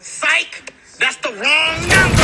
Psych! That's the wrong number!